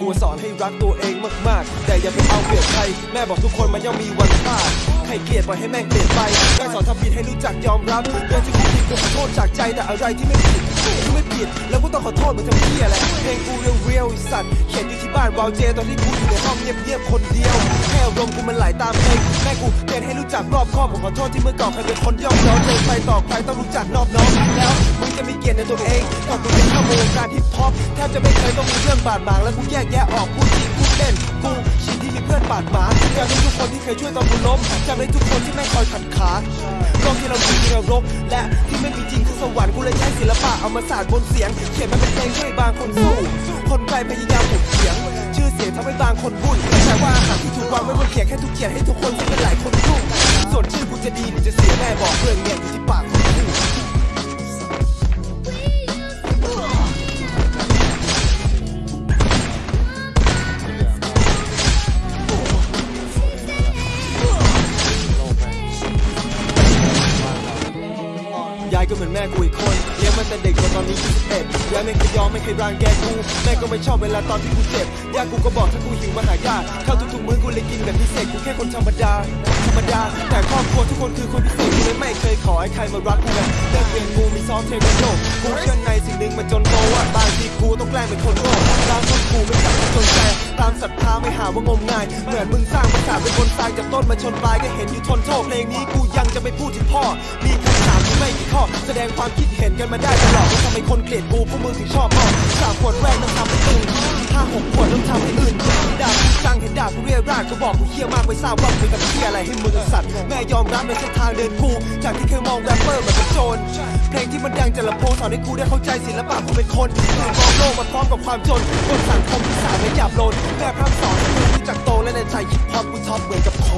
กูสอนให้รักตัวเองมากๆ แต่อย่าไปเอาเปรียบใคร แม่บอกทุกคนมันย่อมมีวันพลาดใครเกลียดปล่อยให้แม่งเปลี่ยนไปได้สอนทำผิดให้รู้จักยอมรับเรื่องที่กูผิดกูขอโทษจากใจแต่อะไรที่ไม่ผิดกูไม่ผิด แล้วกูต้องขอโทษมึงทำเพี้ยแหละเพลงกูเรียวเรียวไอสัตว์เขียนอยู่ที่บ้านวาวเจตอนที่กูอยู่ในห้องเงียบๆคนเดียวแค่อารมกูมันไหลตามเพลงแม่กูเตือนให้รู้จักรอบคอบผมขอโทษที่เมื่อก่อนเคยเป็นคนย่อมย้อนเดินไปต่อใครต้องรู้จักนอบน้อมแล้วมึงจะมีเกียรติในตัวเองก่อนกูจะเข้าวงการฮิปฮอปแทบจะไม่เคยต้องมีเรื่องบาดหมางแล้วกูแยกแยะออกพูดจริงพูดเล่นกูชินที่มีเพื่อนบาดหมาง จำได้ทุกคนที่เคยช่วยตอนกูล้มจำได้ทุกคนที่ไม่คอยขัดขาโลกที่เราอยู่ที่เรกและที่ไม่มีจริงคือสวรรค์กูเลยใช้ศิลปะเอามาสาดบนเสียง เขียนมาเป็นเพลงช่วยบางคนสู้ คนไกลพยายามถกเถียง ชื่อเสียงทำให้บางคนวุ่นแต่ว่าอาหารที่ถูกวางไว้บนเขียงแค่ทุกเขียนให้ทุกคนที่เป็นหลายคนรุ่งส่วนชื่อกูจะดีหรือจะเสียแม่บอกเรื่องเนี้ยอยู่ที่ปากายก็เหมือนแม่กูอีกคนเลี้ยงมาแต่เด็กจนตอนนี้21ยายไม่เคยยอมไม่เคยรังแกกู แม่ก็ไม่ชอบเวลาตอนที่กูเจ็บยายกูก็บอกถ้ากูหิวมาหายาข้าวทุกๆมื้อกูเลยกินแบบพิเศษกูแค่คนธรรมดา ธรรมดา แต่ครอบครัวทุกคนคือคนพิเศษกูเลยไม่เคยขอให้ใครมารักกูเลยเลิกเรียนกูมีซ้อมเทควันโดกูเชื่อในสิ่งหนึ่งมันจนโตว่าบางทีกูต้องแกล้งเป็นคนโง่บางคนกูไม่จับจนใจตามศรัทธาไม่หาว่างมงายเหมือนมึงสร้างปราสาเป็นคนทรายจากต้นมาชนปลายก็เห็นอยู่ทนโทษเพลงนี้กูยังจะไม่พูดถึงพ่อมีคำถามที่ไม่ ดงความคิดเห็นกันมาได้ตลอดว่าทำไมคนเกลียดกูพวกมึงถึงชอบพ่อสามขวดแรกต้องทำให้ตื่นห้าหกขวดต้องทำให้อื่นด่ากูจังเห็นด่ากูเรียราดก็บอกกูเฮี้ยมากไม่ทราบว่ากูทำเฮี้ยอะไรให้มึงไอ้สัตว์แม่ยอมรับในเส้นทางเดินกูจากที่เคยมองแรปเปอร์เหมือนเป็นโจรเพลงที่มันดังจากลำโพงสอนให้กูได้เข้าใจศิลปะของเป็นคนมองโลกมาพร้อมกับความจนบนสังคมที่สาวและหยาบโลนแม่พร่ำสอนให้กูรู้จักโตและในใจฮิปฮอปกูท็อปเหมือนกับโค